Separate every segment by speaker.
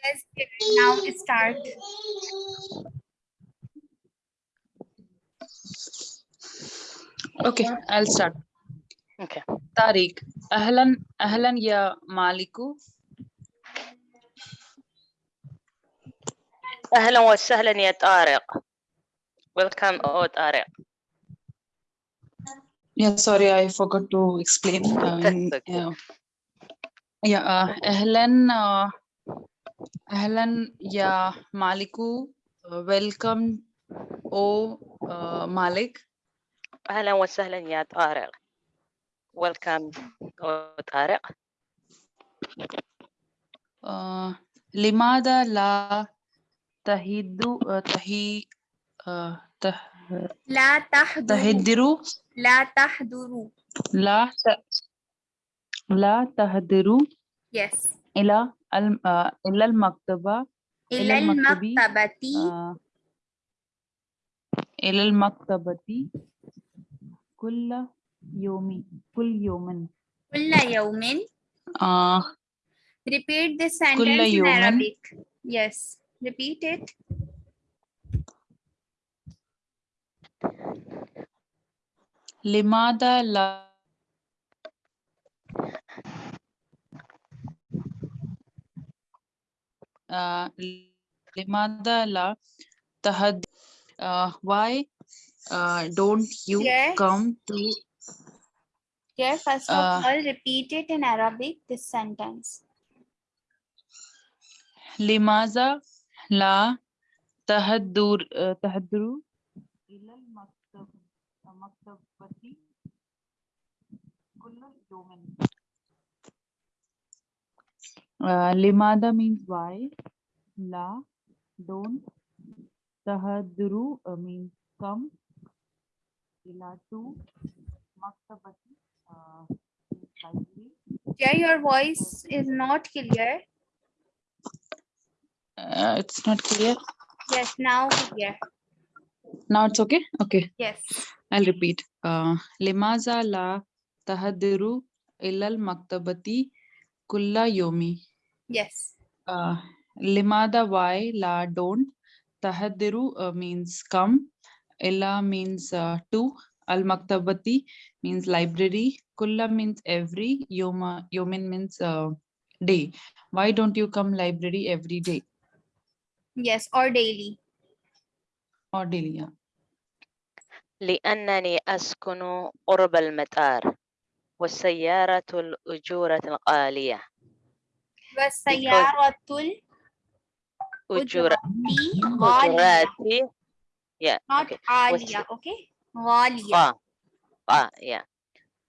Speaker 1: Let's now start.
Speaker 2: Okay, I'll start.
Speaker 3: Okay.
Speaker 2: Tariq, ahlan, ahlan ya maliku.
Speaker 3: Ahlan wa sahlan ya Tariq. Welcome, oh Tariq.
Speaker 2: Yeah, sorry, I forgot to explain.
Speaker 3: Um,
Speaker 2: yeah, yeah uh, ahlan, uh, أهلا يا مالكو. ويلكم أو آه، مالك.
Speaker 3: أهلا وسهلا يا طارق. ويلكم أو طارق.
Speaker 2: آه، لماذا لا تهد آه، تهي ته...
Speaker 1: لا
Speaker 2: تحضر
Speaker 1: لا تحضروا.
Speaker 2: لا ت... لا تهدروا؟
Speaker 1: Yes.
Speaker 2: إلى al uh, ila al maktaba
Speaker 1: إلى
Speaker 2: المكتبي.
Speaker 1: المكتبة
Speaker 2: uh, ila al maktabati kulla yomi kull yomin
Speaker 1: كل يوم
Speaker 2: uh,
Speaker 1: repeat this sentence in
Speaker 2: يوم.
Speaker 1: Arabic yes repeat it
Speaker 2: limada la limada la tahad uh, why uh, don't you
Speaker 1: Yes.
Speaker 2: come to
Speaker 1: here first of
Speaker 2: Uh,
Speaker 1: all repeat it in Arabic this sentence
Speaker 2: limaza la tahaddur uh, tahadduru ila al maktab maktabati kull yawmin uh, limada means why? La don't. Tahadduru uh, means come. Ila to maktabati uh,
Speaker 1: here your voice is not clear.
Speaker 2: Uh, it's not clear.
Speaker 1: Yes now clear.
Speaker 2: Now it's okay? Okay.
Speaker 1: Yes.
Speaker 2: I'll repeat. Uh, limaza la tahadiru ilal maktabati kulla yomi.
Speaker 1: yes
Speaker 2: Uh, limada why la don't. Tahadiru uh, means come. Illa means uh, to. Al maktabati means library. Kulla means every. Yoma yomin means uh, day. Why don't you come library every day
Speaker 1: yes or daily
Speaker 2: or daily? Yeah.
Speaker 3: لأنني أسكن قرب المطار والسيارة الأجورة الغالية.
Speaker 1: Wasayaratul Ujurati
Speaker 3: Ujurati. Yeah.
Speaker 1: Not
Speaker 3: okay.
Speaker 1: Alia, okay? Walia.
Speaker 3: Ah, ah, yeah.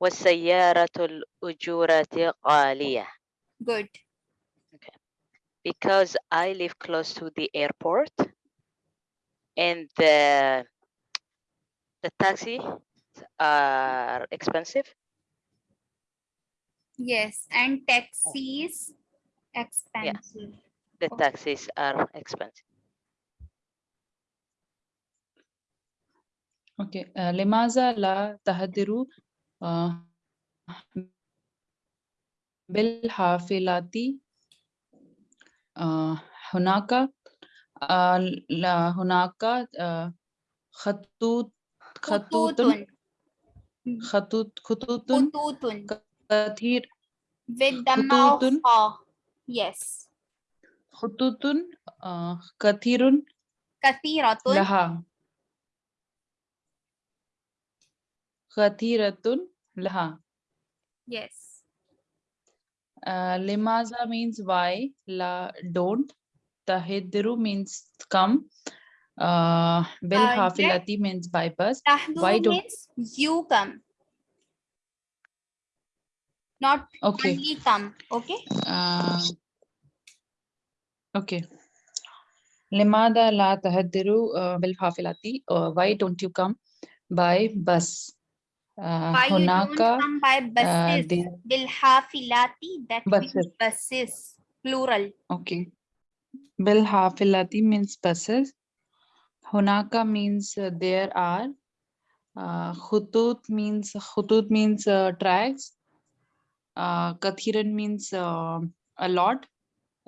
Speaker 3: Wasayaratul Ujurati Alia.
Speaker 1: Good. Okay.
Speaker 3: Because I live close to the airport and the, the taxi uh, are expensive.
Speaker 1: Yes, and taxis expensive
Speaker 3: The
Speaker 1: Okay.
Speaker 3: taxis are expensive.
Speaker 2: Okay. Uh, limaza la tahadiru uh, بالحافلات uh, هناك uh, لا هناك uh, خطوط خطوط
Speaker 1: خطوط
Speaker 2: خطوط خطوط
Speaker 1: خطوط
Speaker 2: كثير
Speaker 1: with Yes.
Speaker 2: Hututun, uh, kathirun.
Speaker 1: Kathiratun.
Speaker 2: Laha. Kathiratun laha.
Speaker 1: Yes.
Speaker 2: Uh, limaza means why, la don't. Tahidru means come. Uh, bil hafilati means bypass. Why don't
Speaker 1: means you come? Not
Speaker 2: okay.
Speaker 1: only come. Okay.
Speaker 2: Uh, Okay. Limada la tahadiru bilhafilati. Why don't you come by bus?
Speaker 1: Why honaka, don't come by buses?
Speaker 2: Uh,
Speaker 1: bilhafilati, that means
Speaker 2: buses,
Speaker 1: plural.
Speaker 2: Okay. Bilhafilati means buses. Hunaka means uh, there are. Uh, means khutut means uh, tracks. Uh, kathiran means uh, a lot.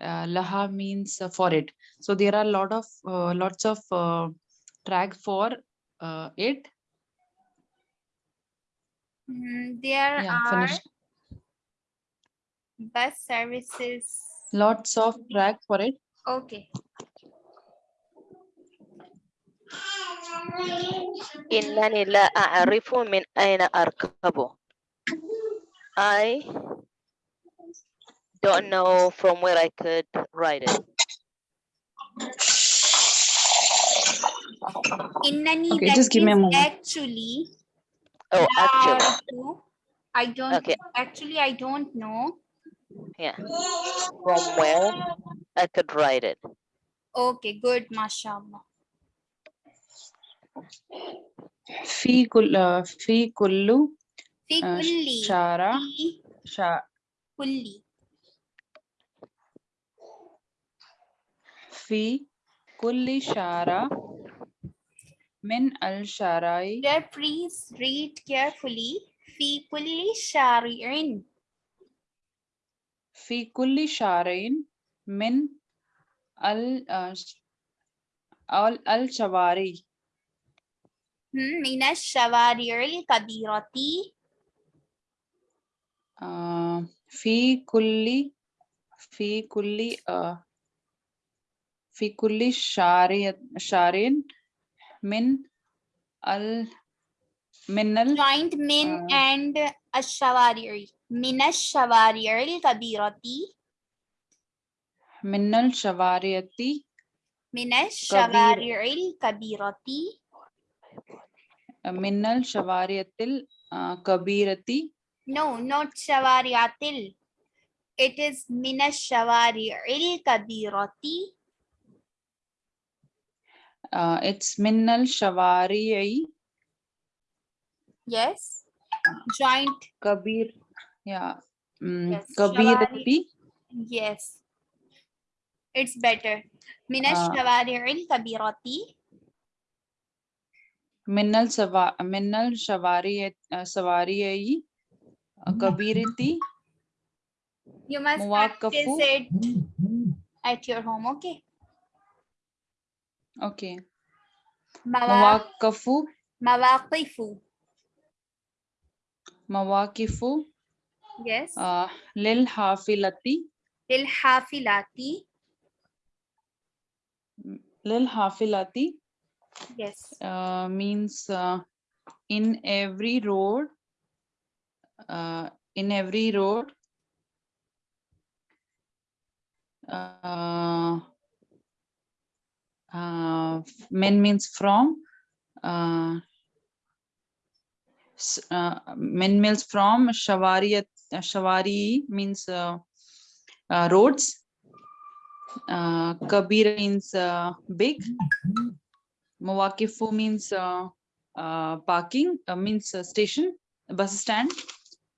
Speaker 2: Uh, laha means uh, for it. So there are a lot of uh, lots of uh, track for uh, it.
Speaker 1: Mm, there
Speaker 2: Yeah,
Speaker 1: are
Speaker 2: finished.
Speaker 1: bus services.
Speaker 2: Lots of track for it.
Speaker 1: Okay.
Speaker 3: إنني لا أعرف من أين أركبه. I don't know from where I could ride it.
Speaker 1: Innani
Speaker 2: Okay,
Speaker 1: that
Speaker 2: just give me a
Speaker 1: means
Speaker 2: moment.
Speaker 1: actually.
Speaker 3: Oh, actually,
Speaker 1: La'arifu. I don't
Speaker 3: Okay.
Speaker 1: actually I don't know.
Speaker 3: yeah. From where I could ride it.
Speaker 1: Okay, good, mashallah.
Speaker 2: في كل uh, في كل
Speaker 1: Fi
Speaker 2: uh,
Speaker 1: kulli.
Speaker 2: شارع
Speaker 1: Fi
Speaker 2: في كل شارع من الشارع
Speaker 1: There, please read carefully. Fi kulli shari'in.
Speaker 2: في كل شارع من ال uh, ش- ال- الشوارع
Speaker 1: Hmm, من الشوارع الكبيرة.
Speaker 2: آه، في كل في كل آه، في كل شارع شارع من ال من ال
Speaker 1: Joint min
Speaker 2: Uh,
Speaker 1: and الشوارع. من الشوارع الكبيرة.
Speaker 2: من الشوارع
Speaker 1: من الشوارع الكبيرة.
Speaker 2: من الشوارع الكبيرة
Speaker 1: No, not شوارع. It is من الشوارع الكبيرة.
Speaker 2: uh, it's Minnal Shawari'i.
Speaker 1: Yes. Uh, Joint.
Speaker 2: Kabir. Yeah. Mm,
Speaker 1: yes.
Speaker 2: Kabir.
Speaker 1: Yes. It's better. Minal
Speaker 2: uh,
Speaker 1: Shawari'il Kabirati.
Speaker 2: Minnal Sava Minnal Shawari'i uh, Sawari'i uh, Kabirati.
Speaker 1: You must practice it at your home, okay?
Speaker 2: Okay. Mawakafu.
Speaker 1: Mawakifu.
Speaker 2: Mawakifu.
Speaker 1: Yes.
Speaker 2: Ah, Lil
Speaker 1: hafilati.
Speaker 2: Lil hafilati. Lil hafilati.
Speaker 1: Yes.
Speaker 2: Uh, means uh, in every road. Uh, in every road. Uh, uh, men means from uh, uh, men means from shawariyat shawari means uh, uh, roads uh, kabir means uh, big Mawakifu means uh, uh, parking, uh, means uh, station, bus stand.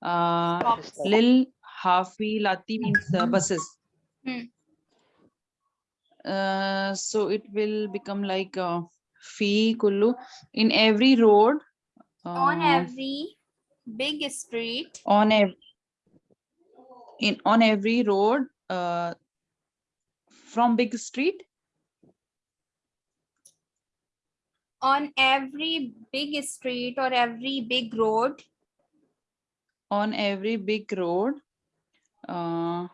Speaker 2: Uh, Lil Hafi Lati means uh, buses.
Speaker 1: Hmm.
Speaker 2: Uh, so it will become like uh, Fi Kullu. In every road,
Speaker 1: On
Speaker 2: uh,
Speaker 1: every big street.
Speaker 2: on ev in on every road uh, from big street
Speaker 1: On every big street or every big road.
Speaker 2: on every big road uh,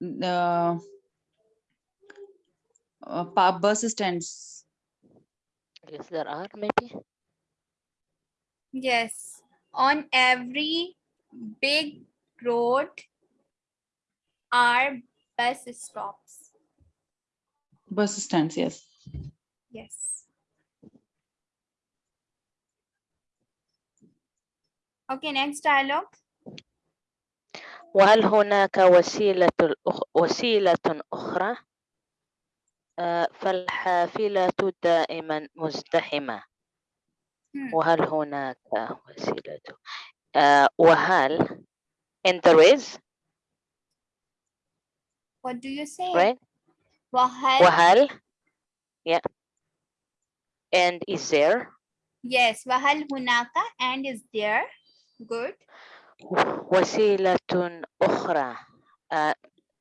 Speaker 2: the uh, pa- bus stands
Speaker 3: Yes, there are maybe.
Speaker 1: Yes. On every big road are bus stops.
Speaker 2: bus stands yes
Speaker 1: Yes. Okay, next dialogue.
Speaker 3: وهل هناك وسيلة الأخ... وسيلة أخرى؟ آه، فالحافلة دائما مزدحمة
Speaker 1: Hmm.
Speaker 3: وهل هناك وسيلة آه، وهل and there is
Speaker 1: What do you say?
Speaker 3: right
Speaker 1: Wahal.
Speaker 3: وهل yeah and is there
Speaker 1: Yes. Wahal hunaka and is there. Good.
Speaker 3: وسيلة أخرى uh,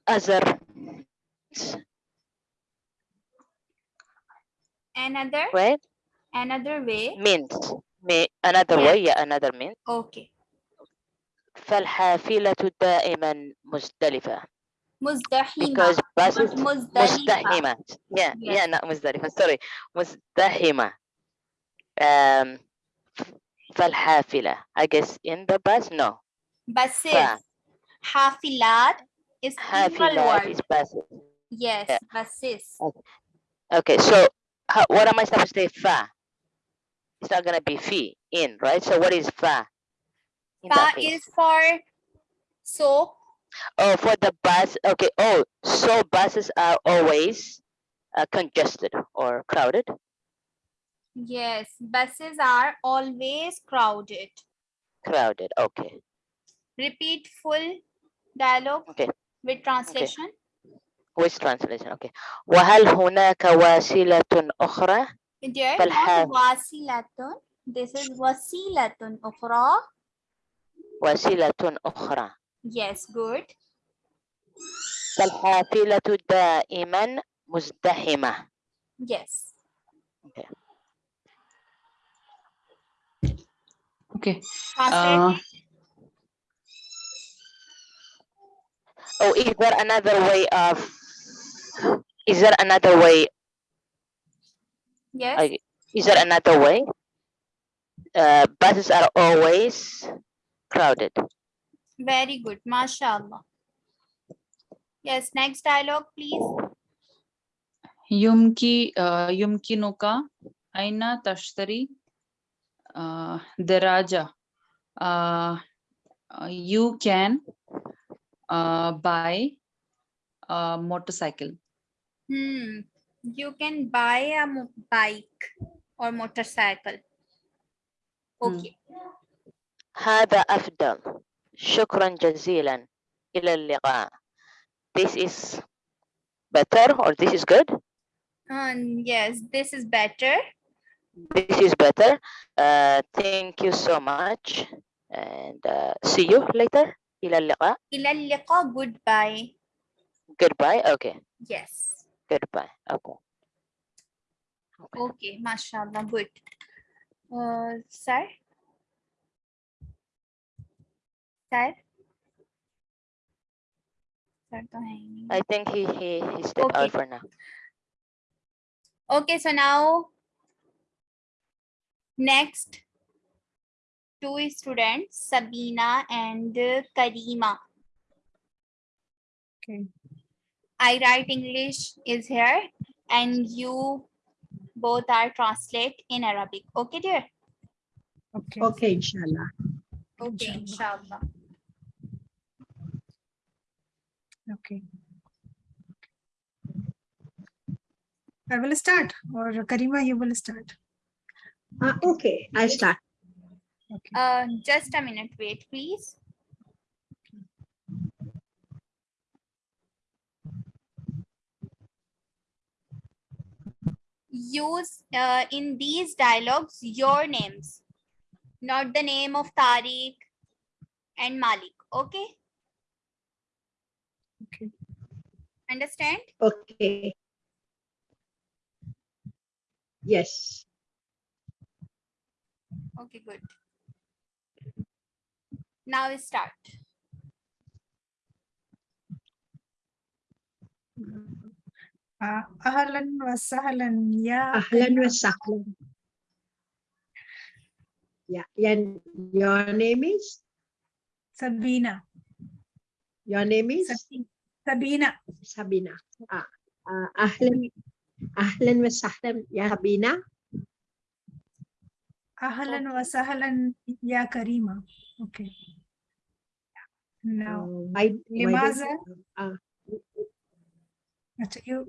Speaker 3: other
Speaker 1: Another,
Speaker 3: right?
Speaker 1: another way.
Speaker 3: Means. May, another
Speaker 1: Yes.
Speaker 3: way, yeah, another means.
Speaker 1: Okay.
Speaker 3: فالحافلة دائما مزدلفة
Speaker 1: Muzdahima.
Speaker 3: because buses
Speaker 1: not Muzdalifa.
Speaker 3: مزدحمة yeah
Speaker 1: Yes.
Speaker 3: yeah not مزدلفة sorry مزدحمة um فالحافلة I guess in the bus no
Speaker 1: Buses.
Speaker 3: Fa.
Speaker 1: Hafilat is plural
Speaker 3: حافلات
Speaker 1: word.
Speaker 3: is buses
Speaker 1: Yes,
Speaker 3: Yeah.
Speaker 1: buses.
Speaker 3: okay so how, what am I supposed to say fa it's not gonna be fi in right so what is fa in
Speaker 1: Fa is for so.
Speaker 3: Oh, for the bus. Okay. Oh, so buses are always uh, congested or crowded.
Speaker 1: Yes, buses are always crowded.
Speaker 3: Crowded. Okay.
Speaker 1: Repeat full dialogue
Speaker 3: Okay.
Speaker 1: with translation
Speaker 3: Which translation? Okay. وهل هناك وسيلة أخرى؟
Speaker 1: Dear, not
Speaker 3: فالحاف-
Speaker 1: wasilatun. This is wasilatun ukhra.
Speaker 3: وسيلة أخرى.
Speaker 1: Yes, good.
Speaker 3: فالحافلة دائما مزدحمة.
Speaker 1: Yes.
Speaker 2: Okay.
Speaker 1: Translate.
Speaker 2: Uh,
Speaker 3: Oh, is there another way of? is there another way?
Speaker 1: Yes.
Speaker 3: I, is there another way? Uh, buses are always crowded.
Speaker 1: Very good. Mashallah. Yes next dialogue please.
Speaker 2: Yumki uh, yumkinuka aina tashtari uh, deraja uh, you can uh, buy a motorcycle.
Speaker 1: Hmm. You can buy a mo- bike or motorcycle.
Speaker 2: Hmm.
Speaker 1: Okay.
Speaker 3: هذا أفضل. شكرا جزيلا. إلى اللقاء. This is better or this is good?
Speaker 1: Um, yes, this is better.
Speaker 3: This is better. Uh, thank you so much. And uh, see you later. إلى اللقاء.
Speaker 1: إلى اللقاء. Goodbye.
Speaker 3: Goodbye. Okay.
Speaker 1: Yes.
Speaker 3: goodbye okay
Speaker 1: okay, mashallah good uh sir sir
Speaker 3: I think he he he stepped
Speaker 1: okay.
Speaker 3: out for now.
Speaker 1: Okay, so now next two students, Sabina and Karima.
Speaker 4: Okay.
Speaker 1: I write English is here and you both are translate in Arabic. Okay, dear?
Speaker 4: Okay.
Speaker 5: Okay, inshallah.
Speaker 1: Okay, inshallah.
Speaker 4: Okay. I will start or Karima, you will start.
Speaker 5: Ah, okay, I start.
Speaker 4: Okay.
Speaker 1: Uh, just a minute, wait, please. Use uh, in these dialogues your names, not the name of Tariq and Malik. Okay,
Speaker 4: Okay.
Speaker 1: understand?
Speaker 5: Okay. Yes.
Speaker 1: Okay, good. Now we start.
Speaker 4: Uh, Ahlan wa sahlan ya.
Speaker 5: Ahlan
Speaker 4: Karima.
Speaker 5: Yeah, and your name is?
Speaker 4: Sabina.
Speaker 5: Your name is?
Speaker 4: Sabina.
Speaker 5: Sabina. Ah, ah, ahlan, ahlan wa sahlan, ya Sabina.
Speaker 4: Ahlan wa sahlan ya Karima. Okay. Now,
Speaker 5: Uh, why, why
Speaker 4: Limaza?
Speaker 5: Ah,
Speaker 4: acha, you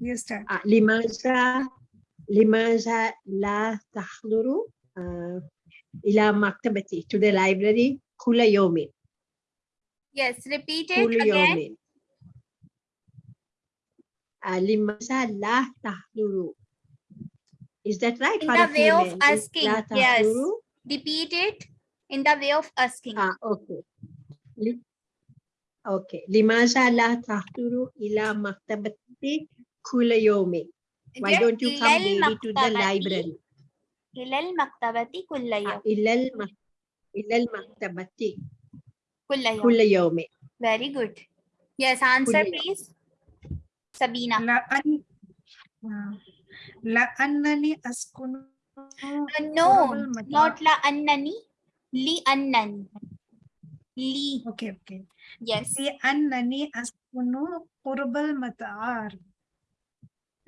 Speaker 4: you start.
Speaker 5: ah, limaza, limaza la tahduru ah, ila maktabati to the library kula yomin.
Speaker 1: Yes, repeat it
Speaker 5: كل
Speaker 1: again.
Speaker 5: يوم آه، لماذا لا تحضر Is that right?
Speaker 1: In
Speaker 5: for
Speaker 1: the
Speaker 5: a
Speaker 1: way of
Speaker 5: female? لا
Speaker 1: asking, yes.
Speaker 5: تحضر؟
Speaker 1: Repeat it in the way of asking.
Speaker 5: Ah, okay. Li- Okay. Limaza la tahduru ila maktabati kula yawmin. Why
Speaker 1: Just
Speaker 5: don't you come
Speaker 1: إلى
Speaker 5: daily to the
Speaker 1: المكتبة-
Speaker 5: library?
Speaker 1: إلى المكتبة كل
Speaker 5: Ah,
Speaker 1: يوم
Speaker 5: ila al ila al maktabati
Speaker 1: كل يوم
Speaker 5: kula yawmin.
Speaker 1: very good yes answer
Speaker 5: يوم.
Speaker 1: please Sabina
Speaker 4: لأن آه، لأنني أسكن
Speaker 1: no
Speaker 4: قرب المطار.
Speaker 1: not la annani li annani li
Speaker 4: اوكي اوكي
Speaker 1: yes
Speaker 4: لأنني أسكن قرب المطار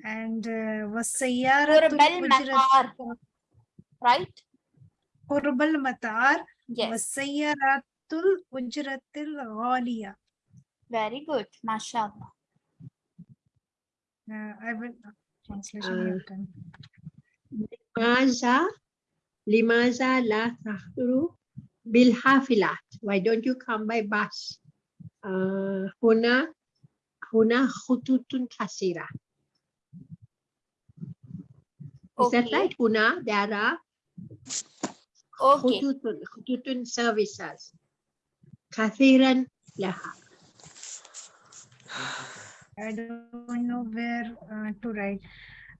Speaker 4: and uh, والسيارة
Speaker 1: قرب المطار
Speaker 4: الأجرة
Speaker 1: right
Speaker 4: قرب المطار
Speaker 1: yes
Speaker 4: والسيارات الأجرة الغالية
Speaker 1: very good mashallah
Speaker 4: uh, I will translation
Speaker 5: Uh,
Speaker 4: you can
Speaker 5: Limaza limaza la tahduru bil hafilat. Why don't you come by bus? Uh, huna huna khututun kasira. Is that
Speaker 1: Okay.
Speaker 5: right? Huna, there are
Speaker 1: okay
Speaker 5: khututun, khututun services. Kathiran laha.
Speaker 4: I don't know where uh, to write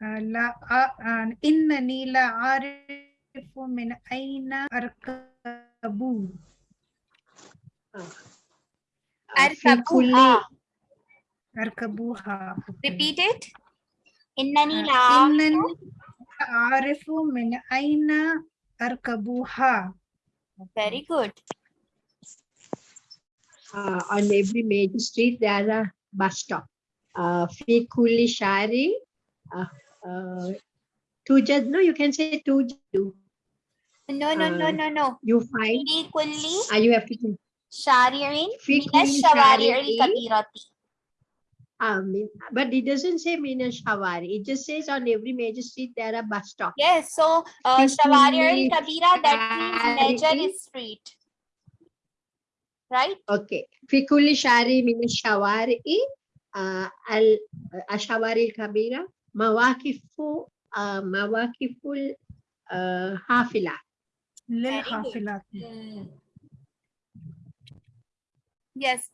Speaker 4: uh, لا uh, إنني لا أعرف من أين أركب
Speaker 5: Uh, fi
Speaker 1: أركبها repeat it إنني
Speaker 4: Uh,
Speaker 1: لا
Speaker 4: لا أعرف من أين أركبها
Speaker 1: very good
Speaker 5: uh, on every major street there are bus stop. Uh, fi kulli shari, uh, uh, tujad, no, you can say tujadu.
Speaker 1: no no no
Speaker 5: Uh,
Speaker 1: no no
Speaker 5: You find,
Speaker 1: في كل
Speaker 5: uh, you have to,
Speaker 1: شارع
Speaker 5: في
Speaker 1: من
Speaker 5: كل
Speaker 1: الشوارع
Speaker 5: شارع
Speaker 1: الكبيرة
Speaker 5: um, but it doesn't say Meena Shawari. It just says on every major street there are bus stops.
Speaker 1: Yes, so uh, Shawari
Speaker 5: and
Speaker 1: Kabira, that means major street. Right?
Speaker 5: Okay. Fikuli Shari Meena Shawari, uh, Al uh, Ashawari Kabira, Mawakifu, uh, Mawakiful Hafila.
Speaker 4: Lil Hafila. Hmm.
Speaker 1: Yes,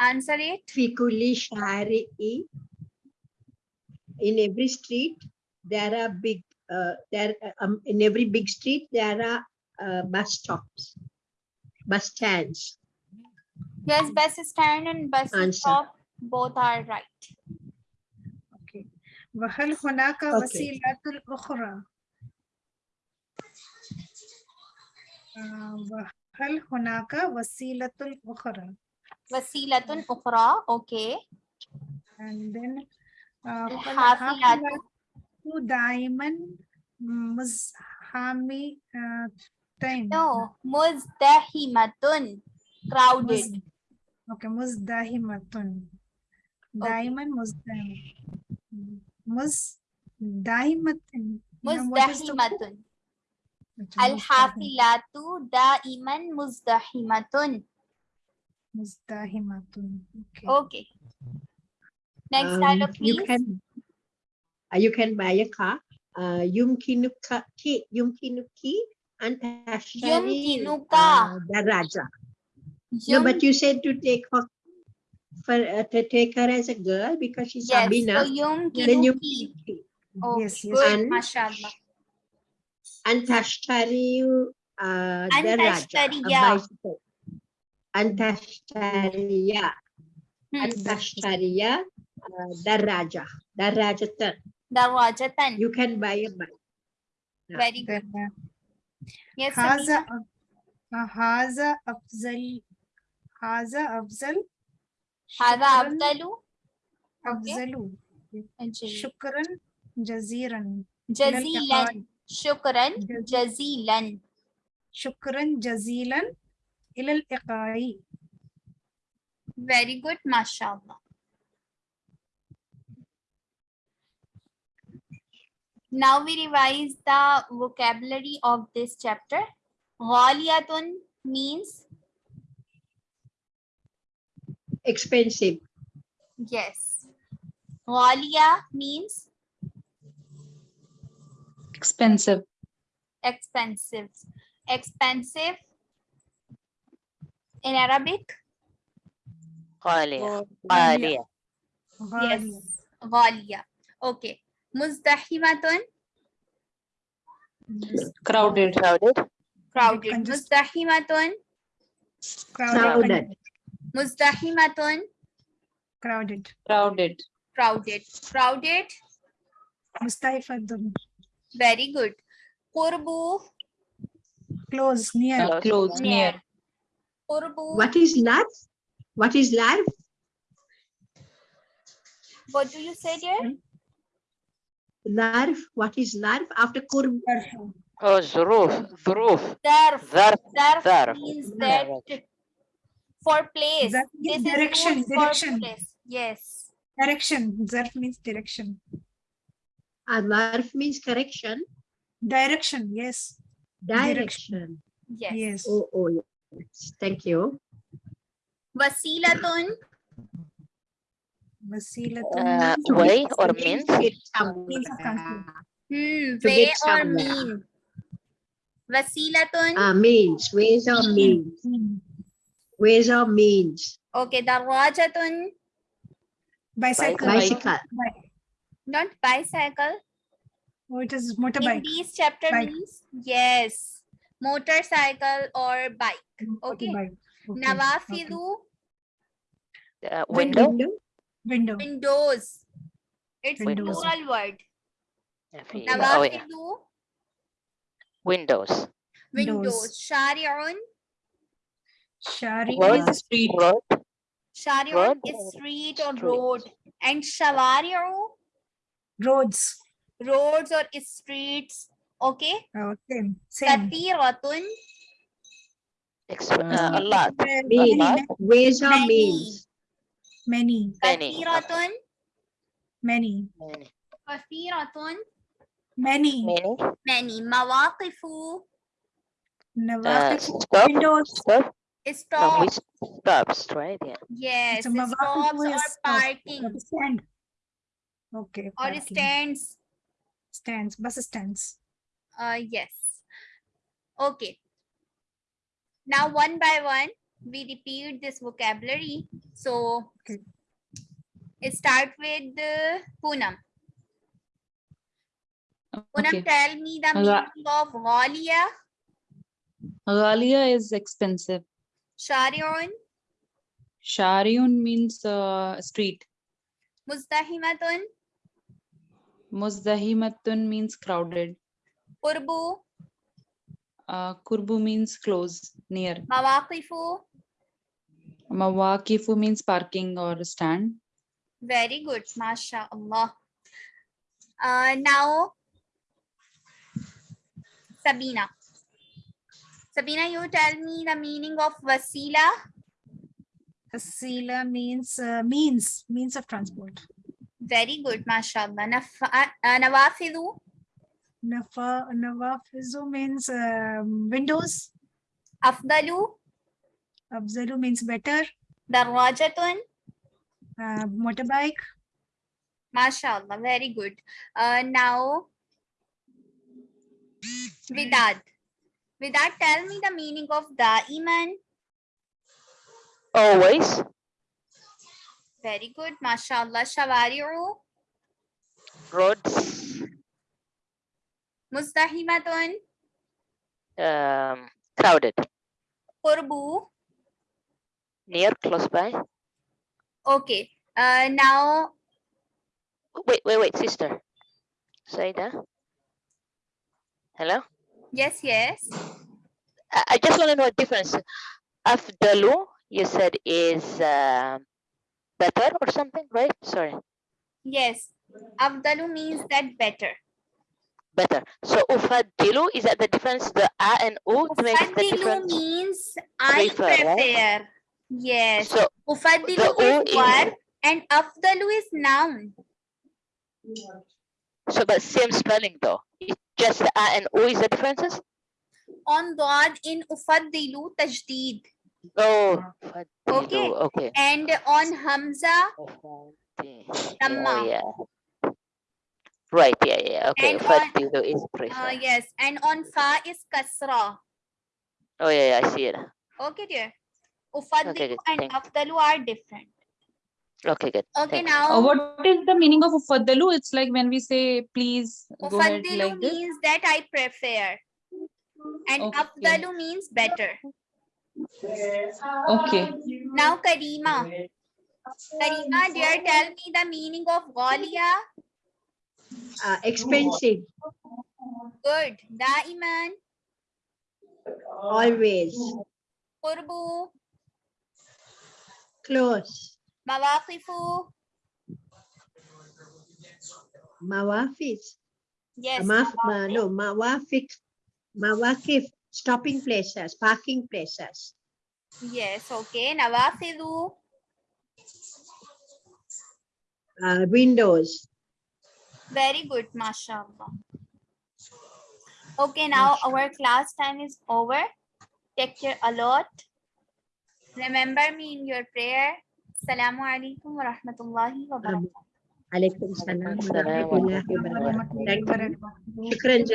Speaker 1: Answer it.
Speaker 5: في كل شارع in every street there are big uh, there um, in every big street there are uh, bus stops bus stands
Speaker 1: Yes, bus stand and bus
Speaker 5: Answer.
Speaker 1: stop both are right.
Speaker 4: Okay. وهل هناك
Speaker 5: Okay.
Speaker 4: وسيلة أخرى؟ آه، وهل هناك وسيلة أخرى؟
Speaker 1: وسيلة أخرى. Okay.
Speaker 4: and then
Speaker 1: الحافلات.
Speaker 4: فالحافلات دائما مزحمة تين
Speaker 1: No. مزدحمة. Crowded.
Speaker 4: أوكي مزدحمة دائما مزدحمة مز دائما
Speaker 1: مزدحمة. الحافلات دائما مزدحمة.
Speaker 4: Mustahimatun. Okay.
Speaker 1: okay. Next
Speaker 5: um,
Speaker 1: dialogue, please.
Speaker 5: You can, uh, you can buy a car. Uh, yumkinuki, yumkinuki antashari
Speaker 1: yumkinuka.
Speaker 5: Uh, raja. No, but you said to take her for uh, to take her as a girl because she's
Speaker 1: yes,
Speaker 5: Sabina.
Speaker 1: So
Speaker 5: yumkinuki. Then
Speaker 1: yumkinuki. Oh,
Speaker 4: yes, yes.
Speaker 1: Good,
Speaker 5: and, mashallah. Antashtari uh, Antashtariya.
Speaker 1: daraja,
Speaker 5: a bicycle. أن تشتري. أن تشتري uh, دراجة. دراجة.
Speaker 1: دراجة.
Speaker 5: you can buy a bike.
Speaker 1: Very good. Yes,
Speaker 4: هذا آه، هذا أفضل هذا أفضل.
Speaker 1: هذا أفضل؟
Speaker 4: أفضل. شكرا. جزيلا.
Speaker 1: جزيلا. شكرا.
Speaker 4: جزيلا.
Speaker 1: جزيلا.
Speaker 4: شكرا. جزيلا. إلى اللقاء
Speaker 1: very good mashallah now we revise the vocabulary of this chapter ghaliyatun means
Speaker 5: Expensive.
Speaker 1: yes ghaliya means
Speaker 2: Expensive.
Speaker 1: expensive expensive in Arabic?
Speaker 4: Ghalia.
Speaker 3: Ghalia.
Speaker 1: Yes. Ghalia. Okay. Muzdahimatun.
Speaker 2: Crowded.
Speaker 3: Crowded.
Speaker 1: Crowded. Muzdahimatun.
Speaker 5: Crowded.
Speaker 1: Muzdahimatun.
Speaker 4: Crowded.
Speaker 2: Crowded.
Speaker 1: Crowded. Crowded.
Speaker 4: Mustahifatun.
Speaker 1: Very good. Qurbu.
Speaker 4: Close, near.
Speaker 2: Close, near.
Speaker 1: Urbu.
Speaker 5: What is life? What is life?
Speaker 1: What do you say, here?
Speaker 5: Larf. What is larf after kurb?
Speaker 3: Oh, zuruf. Zuruf.
Speaker 1: Zarf.
Speaker 3: Zarf.
Speaker 1: Zarf,
Speaker 3: zarf.
Speaker 1: means that for place.
Speaker 4: Zarf
Speaker 1: this
Speaker 4: direction. direction.
Speaker 1: Yes.
Speaker 4: Direction. Zarf means direction.
Speaker 5: Ah, and larf means correction.
Speaker 4: Direction. Yes. Direction.
Speaker 5: direction.
Speaker 1: Yes.
Speaker 4: yes.
Speaker 5: Oh, oh, Thank you.
Speaker 1: Vasilatun.
Speaker 4: Vasilatun.
Speaker 3: Uh, way or
Speaker 5: means?
Speaker 1: Hmm, way or mean. Vasilatun.
Speaker 5: Uh, means, ways or
Speaker 4: hmm. means.
Speaker 5: Ways or means.
Speaker 1: Okay, darwajatun.
Speaker 4: Bicycle.
Speaker 5: Bicycle.
Speaker 1: Not bicycle.
Speaker 4: Oh, it is motorbike.
Speaker 1: In these chapter means? Yes motorcycle or bike. Okay,
Speaker 4: okay,
Speaker 1: bike.
Speaker 4: okay.
Speaker 3: uh,
Speaker 4: window.
Speaker 3: window?
Speaker 1: Windows. It's
Speaker 4: windows.
Speaker 1: plural word.
Speaker 4: Nawafilu.
Speaker 3: oh, yeah. windows.
Speaker 1: Windows.
Speaker 4: Shari'un
Speaker 3: shari'un
Speaker 4: is
Speaker 2: street.
Speaker 3: Road shari'un
Speaker 1: is street or
Speaker 3: street.
Speaker 1: road. And shawari'u
Speaker 4: roads.
Speaker 1: Roads or streets? Okay?
Speaker 4: Ah, okay. Same.
Speaker 3: Katiratun. Uh, a lot.
Speaker 5: Mean.
Speaker 1: Many.
Speaker 4: Many.
Speaker 3: Many.
Speaker 1: Katiratun.
Speaker 4: Many.
Speaker 1: Kathiratun.
Speaker 4: Many.
Speaker 3: Many.
Speaker 1: Many. Mawakifu.
Speaker 3: Nawakifu.
Speaker 4: Uh,
Speaker 3: stop.
Speaker 4: Windows.
Speaker 3: Stop.
Speaker 1: Stops.
Speaker 3: No, stops, right? Yeah.
Speaker 1: Yes,
Speaker 4: so
Speaker 1: stops or parking.
Speaker 4: Stand. Okay.
Speaker 1: Or
Speaker 4: parking.
Speaker 1: stands.
Speaker 4: Stands, bus stands
Speaker 1: uh yes okay now one by one we repeat this vocabulary so start with uh, Poonam. Poonam,
Speaker 2: Okay.
Speaker 1: tell me the meaning of Ghalia,
Speaker 2: Ghalia is expensive.
Speaker 1: Shari'un,
Speaker 2: Shariun means uh, street.
Speaker 1: Muzdahimatun,
Speaker 2: Muzdahimatun means crowded.
Speaker 1: Qurbu,
Speaker 2: Uh, kurbu means close, near.
Speaker 1: Mawakifu.
Speaker 2: Mawakifu means parking or stand.
Speaker 1: Very good, mashallah. Uh, now, Sabina. Sabina, you tell me the meaning of Wasila.
Speaker 4: Asila means uh, means means of transport.
Speaker 1: Very good, mashallah. Naf- uh, Nawafidu,
Speaker 4: Nafa Nawafizu means um, windows.
Speaker 1: Afdalu,
Speaker 4: Afzalu means better.
Speaker 1: Darwajatun,
Speaker 4: Uh, motorbike.
Speaker 1: mashallah. Very good. Uh, now, Vidad. Vidad, tell me the meaning of Daiman.
Speaker 3: always
Speaker 1: Very good, mashallah. Shawari'u,
Speaker 3: roads
Speaker 1: Muzdahimatun,
Speaker 3: um, crowded
Speaker 1: Qurbu.
Speaker 3: near close by
Speaker 1: Okay. Uh, now,
Speaker 3: wait wait wait sister Saida hello
Speaker 1: yes, yes.
Speaker 3: I, I just want to know a difference afdalu you said is uh, better or something right sorry
Speaker 1: Yes. Afdalu means that better.
Speaker 3: Better so ufadilu is that the difference the a and u makes the
Speaker 1: Ufaddilu
Speaker 3: difference
Speaker 1: means I
Speaker 3: Prefer, right?
Speaker 1: prepare. Yes.
Speaker 3: so
Speaker 1: Ufaddilu
Speaker 3: the
Speaker 1: is
Speaker 3: U is-
Speaker 1: verb and afdalu is noun.
Speaker 3: so but same spelling though it's just the a and u is the differences
Speaker 1: On God in ufaddilu tajdeed.
Speaker 3: oh
Speaker 1: Okay.
Speaker 3: okay
Speaker 1: And on Hamza,
Speaker 3: Ufadi-
Speaker 1: Tamma.
Speaker 3: oh, yeah right yeah yeah okay
Speaker 1: And on-
Speaker 3: ufadilu is prefer
Speaker 1: uh, yes. And on Fa is Kasra.
Speaker 3: oh yeah, yeah i see it
Speaker 1: Okay, dear. Ufaddilu
Speaker 3: good,
Speaker 1: and
Speaker 3: thank-
Speaker 1: afdalu are different.
Speaker 3: Okay, good.
Speaker 1: Okay,
Speaker 3: thanks.
Speaker 1: now
Speaker 2: Uh, what is the meaning of ufaddalu? It's like when we say please go ahead
Speaker 1: ufaddilu
Speaker 2: like this.
Speaker 1: means that I prefer. And
Speaker 2: Okay.
Speaker 1: afdalu means better.
Speaker 2: Okay.
Speaker 1: Now Karima. Karima, dear, tell me the meaning of Ghalia.
Speaker 5: Uh, expensive,
Speaker 1: Good. Daiman,
Speaker 5: always,
Speaker 1: Qurbu,
Speaker 5: close,
Speaker 1: Mawaqifu.
Speaker 5: mawafis.
Speaker 1: Yes.
Speaker 5: Maf, ma, no, mawafik, mawakif, stopping places, parking places.
Speaker 1: Yes, okay. Nawafidu.
Speaker 5: Uh, windows.
Speaker 1: Very good, mashallah. Okay, now our class time is over. Take care a lot. Remember me in your prayer. Assalamu alaikum wa rahmatullahi wa barakatuh.
Speaker 5: Alaikum salam. wa
Speaker 3: Assalam wa
Speaker 5: rahmatullahi wa barakatuh.
Speaker 4: warahmatullahi
Speaker 5: Thank you.
Speaker 4: wabarakatuh.
Speaker 5: Shukran